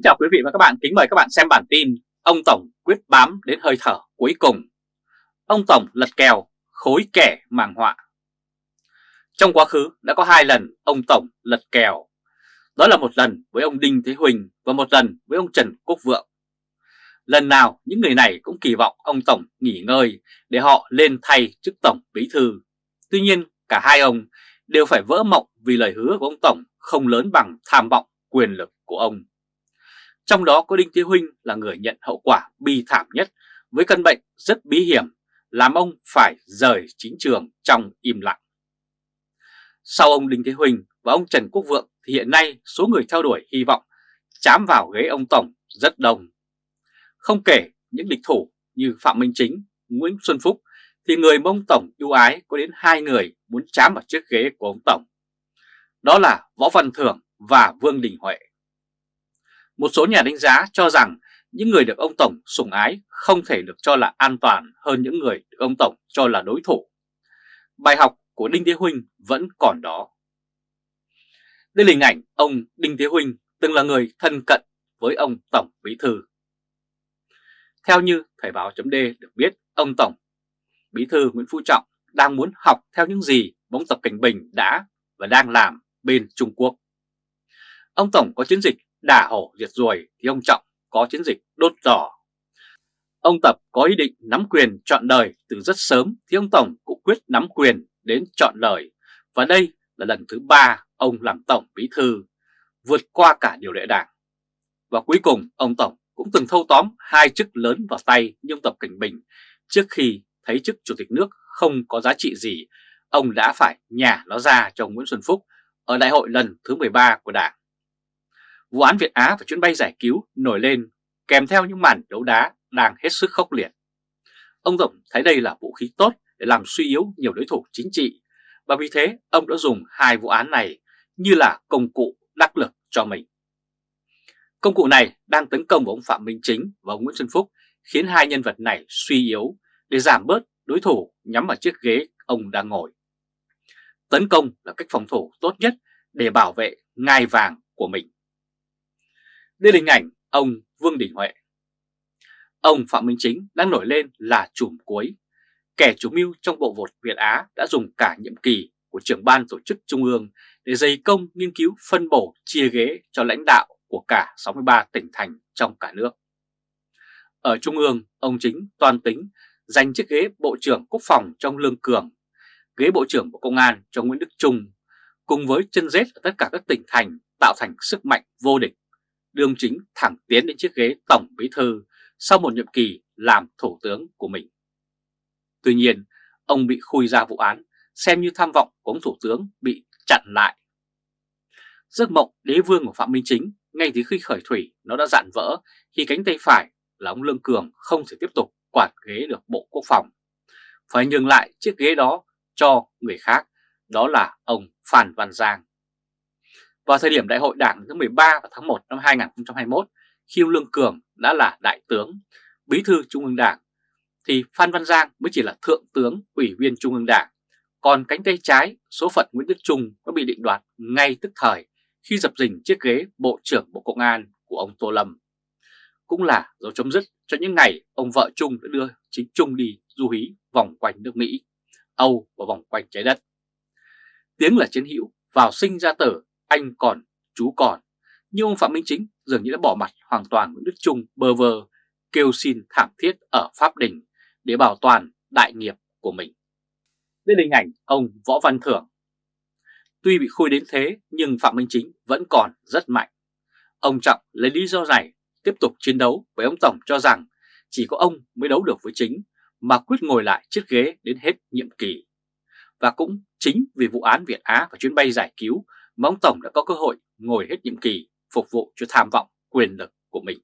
Kính chào quý vị và các bạn, kính mời các bạn xem bản tin Ông Tổng quyết bám đến hơi thở cuối cùng. Ông Tổng lật kèo, khối kẻ màng họa. Trong quá khứ đã có hai lần ông Tổng lật kèo. Đó là một lần với ông Đinh Thế Huỳnh và một lần với ông Trần Quốc Vượng. Lần nào những người này cũng kỳ vọng ông Tổng nghỉ ngơi để họ lên thay chức Tổng Bí Thư. Tuy nhiên cả hai ông đều phải vỡ mộng vì lời hứa của ông Tổng không lớn bằng tham vọng quyền lực của ông. Trong đó có Đinh Thế Huynh là người nhận hậu quả bi thảm nhất với căn bệnh rất bí hiểm làm ông phải rời chính trường trong im lặng. Sau ông Đinh Thế Huynh và ông Trần Quốc Vượng thì hiện nay số người theo đuổi hy vọng chám vào ghế ông Tổng rất đông. Không kể những địch thủ như Phạm Minh Chính, Nguyễn Xuân Phúc thì người mà ông Tổng ưu ái có đến hai người muốn chám vào chiếc ghế của ông Tổng. Đó là Võ Văn Thưởng và Vương Đình Huệ. Một số nhà đánh giá cho rằng những người được ông Tổng sủng ái không thể được cho là an toàn hơn những người được ông Tổng cho là đối thủ. Bài học của Đinh Thế Huynh vẫn còn đó. Đây là hình ảnh ông Đinh Thế Huynh từng là người thân cận với ông Tổng Bí Thư. Theo như Thời báo chấm được biết, ông Tổng Bí Thư Nguyễn Phú Trọng đang muốn học theo những gì bóng Tập Cảnh Bình đã và đang làm bên Trung Quốc. Ông Tổng có chiến dịch đả hổ diệt ruồi thì ông Trọng có chiến dịch đốt giỏ. Ông Tập có ý định nắm quyền chọn đời từ rất sớm thì ông Tổng cũng quyết nắm quyền đến chọn đời. Và đây là lần thứ ba ông làm Tổng Bí Thư, vượt qua cả điều lệ đảng. Và cuối cùng ông Tổng cũng từng thâu tóm hai chức lớn vào tay như ông Tập Cảnh Bình trước khi thấy chức Chủ tịch nước không có giá trị gì, ông đã phải nhả nó ra cho ông Nguyễn Xuân Phúc ở đại hội lần thứ 13 của Đảng. Vụ án Việt Á và chuyến bay giải cứu nổi lên kèm theo những màn đấu đá đang hết sức khốc liệt. Ông Tổng thấy đây là vũ khí tốt để làm suy yếu nhiều đối thủ chính trị và vì thế, ông đã dùng hai vụ án này như là công cụ đắc lực cho mình. Công cụ này đang tấn công vào ông Phạm Minh Chính và ông Nguyễn Xuân Phúc, khiến hai nhân vật này suy yếu để giảm bớt đối thủ nhắm vào chiếc ghế ông đang ngồi. Tấn công là cách phòng thủ tốt nhất để bảo vệ ngai vàng của mình. Đây là hình ảnh ông Vương Đình Huệ. Ông Phạm Minh Chính đang nổi lên là chùm cuối. Kẻ chủ mưu trong bộ vột Việt Á đã dùng cả nhiệm kỳ của trưởng ban tổ chức Trung ương để dày công nghiên cứu phân bổ chia ghế cho lãnh đạo của cả 63 tỉnh thành trong cả nước. Ở Trung ương, ông Chính toàn tính giành chiếc ghế Bộ trưởng Quốc phòng trong Lương Cường, ghế Bộ trưởng Bộ Công an cho Nguyễn Đức Trung, cùng với chân rết ở tất cả các tỉnh thành tạo thành sức mạnh vô địch đương chính thẳng tiến đến chiếc ghế Tổng Bí Thư sau một nhiệm kỳ làm Thủ tướng của mình. Tuy nhiên, ông bị khui ra vụ án, xem như tham vọng của ông Thủ tướng bị chặn lại. Giấc mộng đế vương của Phạm Minh Chính ngay từ khi khởi thủy nó đã dạn vỡ khi cánh tay phải là ông Lương Cường không thể tiếp tục quản ghế được Bộ Quốc phòng. Phải nhường lại chiếc ghế đó cho người khác, đó là ông Phan Văn Giang. Vào thời điểm đại hội đảng thứ 13 vào tháng 1 năm 2021, khi ông Lương Cường đã là đại tướng, bí thư Trung ương Đảng, thì Phan Văn Giang mới chỉ là thượng tướng, ủy viên Trung ương Đảng. Còn cánh tay trái, số phận Nguyễn Đức Trung có bị định đoạt ngay tức thời khi dập dình chiếc ghế Bộ trưởng Bộ Công an của ông Tô Lâm. Cũng là dấu chấm dứt cho những ngày ông vợ Trung đã đưa chính Trung đi du hí vòng quanh nước Mỹ, Âu và vòng quanh trái đất. Tiếng là chiến hữu, vào sinh ra tử anh còn, chú còn. Nhưng ông Phạm Minh Chính dường như đã bỏ mặt hoàn toàn Nguyễn Đức Trung bơ vơ, kêu xin thảm thiết ở Pháp Đình để bảo toàn đại nghiệp của mình. Đây là hình ảnh ông Võ Văn Thưởng. Tuy bị khui đến thế nhưng Phạm Minh Chính vẫn còn rất mạnh. Ông Trọng lấy lý do này tiếp tục chiến đấu với ông Tổng cho rằng chỉ có ông mới đấu được với chính mà quyết ngồi lại chiếc ghế đến hết nhiệm kỳ. Và cũng chính vì vụ án Việt Á và chuyến bay giải cứu mà ông Tổng đã có cơ hội ngồi hết nhiệm kỳ phục vụ cho tham vọng quyền lực của mình.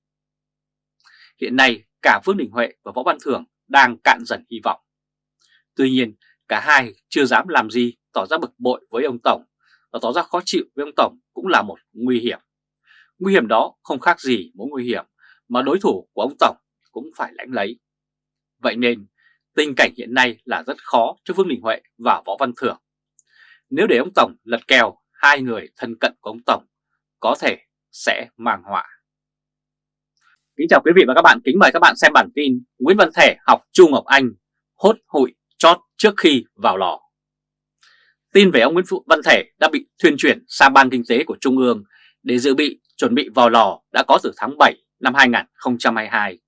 Hiện nay, cả Vương Đình Huệ và Võ Văn Thưởng đang cạn dần hy vọng. Tuy nhiên, cả hai chưa dám làm gì tỏ ra bực bội với ông Tổng và tỏ ra khó chịu với ông Tổng cũng là một nguy hiểm. Nguy hiểm đó không khác gì mối nguy hiểm mà đối thủ của ông Tổng cũng phải lãnh lấy. Vậy nên, tình cảnh hiện nay là rất khó cho Vương Đình Huệ và Võ Văn Thưởng. Nếu để ông Tổng lật kèo hai người thân cận của ông Tổng có thể sẽ mang họa. Kính chào quý vị và các bạn, kính mời các bạn xem bản tin Nguyễn Văn Thể học Chu Ngọc Anh hốt hụi chót trước khi vào lò. Tin về ông Nguyễn Văn Thể đã bị thuyên chuyển sang Ban Kinh tế của Trung ương để dự bị chuẩn bị vào lò đã có từ tháng 7 năm 2022.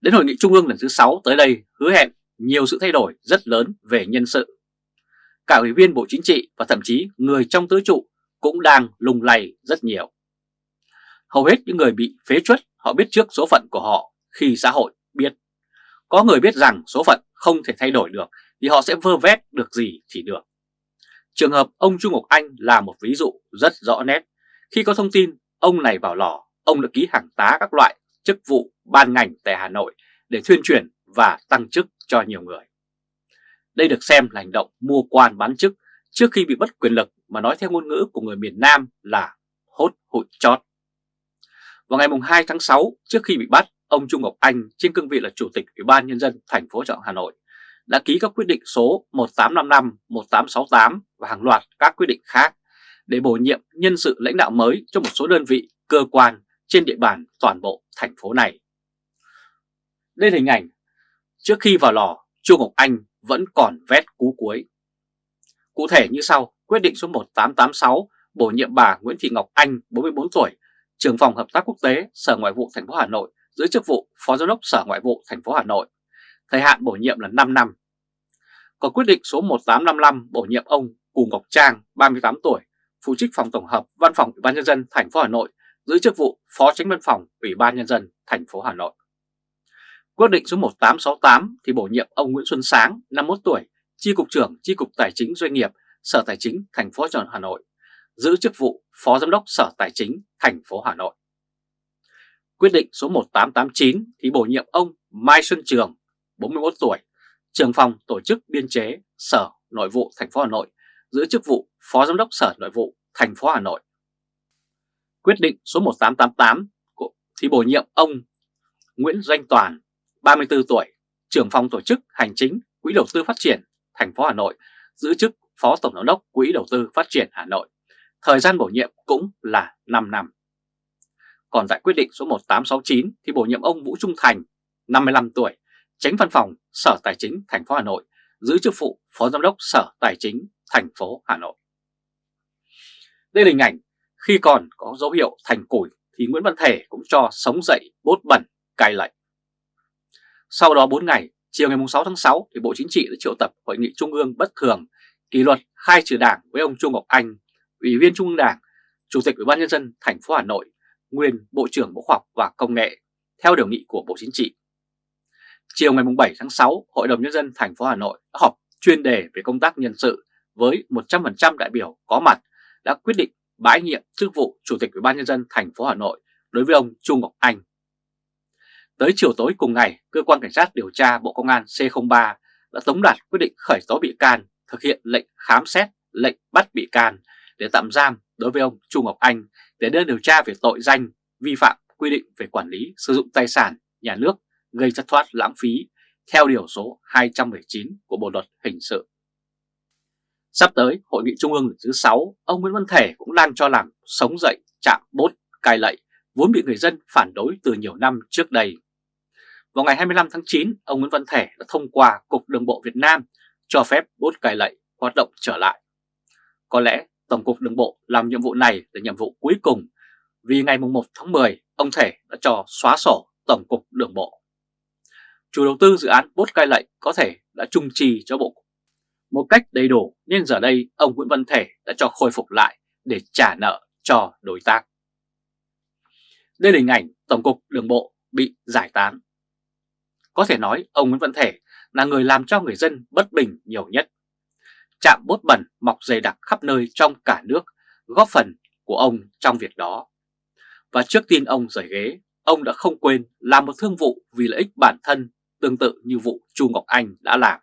Đến Hội nghị Trung ương lần thứ 6 tới đây hứa hẹn nhiều sự thay đổi rất lớn về nhân sự. Cả ủy viên Bộ Chính trị và thậm chí người trong tứ trụ cũng đang lùng lầy rất nhiều. Hầu hết những người bị phế chuất họ biết trước số phận của họ khi xã hội biết. Có người biết rằng số phận không thể thay đổi được thì họ sẽ vơ vét được gì thì được. Trường hợp ông Trung Ngọc Anh là một ví dụ rất rõ nét. Khi có thông tin ông này vào lò, ông đã ký hàng tá các loại chức vụ ban ngành tại Hà Nội để thuyên truyền và tăng chức cho nhiều người. Đây được xem là hành động mua quan bán chức trước khi bị mất quyền lực mà nói theo ngôn ngữ của người miền Nam là hốt hụi chót. Vào ngày 2 tháng 6, trước khi bị bắt, ông Trung Ngọc Anh trên cương vị là Chủ tịch Ủy ban Nhân dân thành phố Trọng Hà Nội đã ký các quyết định số 1855, 1868 và hàng loạt các quyết định khác để bổ nhiệm nhân sự lãnh đạo mới cho một số đơn vị, cơ quan trên địa bàn toàn bộ thành phố này. Đây là hình ảnh trước khi vào lò, Trung Ngọc Anh vẫn còn vét cú cuối. Cụ thể như sau, quyết định số 1886 bổ nhiệm bà Nguyễn Thị Ngọc Anh, 44 tuổi, trưởng phòng hợp tác quốc tế Sở Ngoại vụ thành phố Hà Nội giữ chức vụ Phó Giám đốc Sở Ngoại vụ thành phố Hà Nội. Thời hạn bổ nhiệm là 5 năm. Có quyết định số 1855 bổ nhiệm ông Cù Ngọc Trang, 38 tuổi, phụ trách phòng tổng hợp Văn phòng Ủy ban nhân dân thành phố Hà Nội, giữ chức vụ Phó Tránh Văn phòng Ủy ban nhân dân thành phố Hà Nội. Quyết định số 1868 thì bổ nhiệm ông Nguyễn Xuân Sáng, 51 tuổi, Chi cục trưởng Chi cục Tài chính Doanh nghiệp, Sở Tài chính thành phố Hà Nội, giữ chức vụ Phó Giám đốc Sở Tài chính thành phố Hà Nội. Quyết định số 1889 thì bổ nhiệm ông Mai Xuân Trường, 41 tuổi, trưởng phòng tổ chức biên chế Sở Nội vụ thành phố Hà Nội, giữ chức vụ Phó Giám đốc Sở Nội vụ thành phố Hà Nội. Quyết định số 1888 thì bổ nhiệm ông Nguyễn Doanh Toàn, 34 tuổi, trưởng phòng tổ chức hành chính Quỹ đầu tư phát triển thành phố Hà Nội, giữ chức Phó Tổng giám đốc Quỹ đầu tư phát triển Hà Nội. Thời gian bổ nhiệm cũng là 5 năm. Còn tại quyết định số 1869 thì bổ nhiệm ông Vũ Trung Thành, 55 tuổi, tránh văn phòng Sở Tài chính thành phố Hà Nội, giữ chức vụ Phó Giám đốc Sở Tài chính thành phố Hà Nội. Đây là hình ảnh khi còn có dấu hiệu thành củi thì Nguyễn Văn Thể cũng cho sống dậy bốt bẩn cai lệnh. Sau đó 4 ngày, chiều ngày 6 tháng 6 thì Bộ Chính trị đã triệu tập hội nghị trung ương bất thường kỷ luật khai trừ đảng với ông Trung Ngọc Anh, Ủy viên Trung ương Đảng, Chủ tịch Ủy ban nhân dân thành phố Hà Nội, nguyên Bộ trưởng Bộ Khoa học và Công nghệ theo điều nghị của Bộ Chính trị. Chiều ngày 7 tháng 6, Hội đồng nhân dân thành phố Hà Nội đã họp chuyên đề về công tác nhân sự với 100% đại biểu có mặt đã quyết định bãi nhiệm chức vụ Chủ tịch Ủy ban nhân dân thành phố Hà Nội đối với ông Trung Ngọc Anh. Tới chiều tối cùng ngày, cơ quan cảnh sát điều tra Bộ Công an C03 đã tống đạt quyết định khởi tố bị can, thực hiện lệnh khám xét, lệnh bắt bị can để tạm giam đối với ông Trung Ngọc Anh để đưa điều tra về tội danh vi phạm quy định về quản lý sử dụng tài sản nhà nước gây thất thoát lãng phí theo điều số 219 của Bộ Luật Hình sự. Sắp tới, Hội nghị Trung ương thứ 6, ông Nguyễn Văn Thể cũng đang cho làm sống dậy chạm bốt cai lậy vốn bị người dân phản đối từ nhiều năm trước đây. Vào ngày 25 tháng 9, ông Nguyễn Văn Thể đã thông qua Cục Đường bộ Việt Nam cho phép bốt cài lệnh hoạt động trở lại. Có lẽ Tổng cục Đường bộ làm nhiệm vụ này là nhiệm vụ cuối cùng vì ngày 1 tháng 10 ông Thể đã cho xóa sổ Tổng cục Đường bộ. Chủ đầu tư dự án bốt cai lệnh có thể đã trung trì cho bộ một cách đầy đủ nên giờ đây ông Nguyễn Văn Thể đã cho khôi phục lại để trả nợ cho đối tác. Đây là hình ảnh Tổng cục Đường bộ bị giải tán. Có thể nói ông Nguyễn Văn Thể là người làm cho người dân bất bình nhiều nhất. Trạm bốt bẩn mọc dày đặc khắp nơi trong cả nước góp phần của ông trong việc đó. Và trước tin ông rời ghế, ông đã không quên làm một thương vụ vì lợi ích bản thân tương tự như vụ Chu Ngọc Anh đã làm.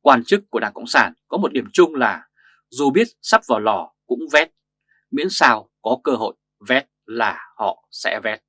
Quan chức của Đảng Cộng sản có một điểm chung là dù biết sắp vào lò cũng vét, miễn sao có cơ hội vét là họ sẽ vét.